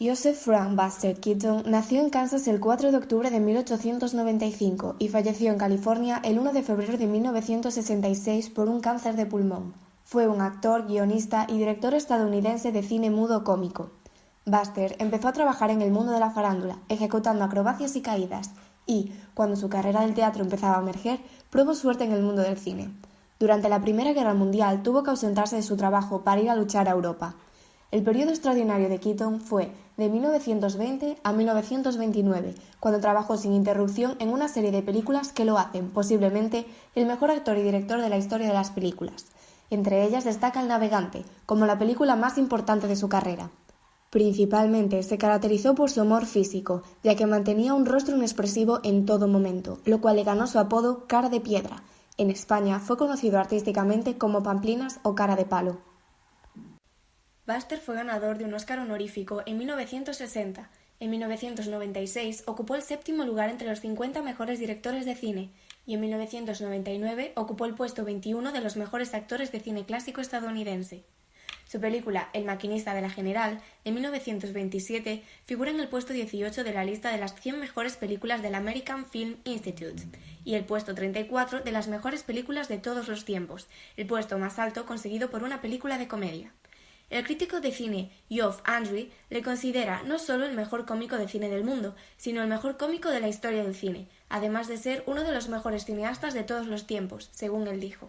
Joseph Frank Buster Keaton nació en Kansas el 4 de octubre de 1895 y falleció en California el 1 de febrero de 1966 por un cáncer de pulmón. Fue un actor, guionista y director estadounidense de cine mudo cómico. Buster empezó a trabajar en el mundo de la farándula, ejecutando acrobacias y caídas, y, cuando su carrera del teatro empezaba a emerger, probó suerte en el mundo del cine. Durante la Primera Guerra Mundial tuvo que ausentarse de su trabajo para ir a luchar a Europa. El periodo extraordinario de Keaton fue de 1920 a 1929, cuando trabajó sin interrupción en una serie de películas que lo hacen, posiblemente, el mejor actor y director de la historia de las películas. Entre ellas destaca El navegante, como la película más importante de su carrera. Principalmente se caracterizó por su humor físico, ya que mantenía un rostro inexpresivo en todo momento, lo cual le ganó su apodo Cara de Piedra. En España fue conocido artísticamente como Pamplinas o Cara de Palo. Buster fue ganador de un Oscar honorífico en 1960. En 1996 ocupó el séptimo lugar entre los 50 mejores directores de cine y en 1999 ocupó el puesto 21 de los mejores actores de cine clásico estadounidense. Su película El maquinista de la General, en 1927, figura en el puesto 18 de la lista de las 100 mejores películas del American Film Institute y el puesto 34 de las mejores películas de todos los tiempos, el puesto más alto conseguido por una película de comedia. El crítico de cine Geoff Andrew le considera no solo el mejor cómico de cine del mundo, sino el mejor cómico de la historia del cine, además de ser uno de los mejores cineastas de todos los tiempos, según él dijo.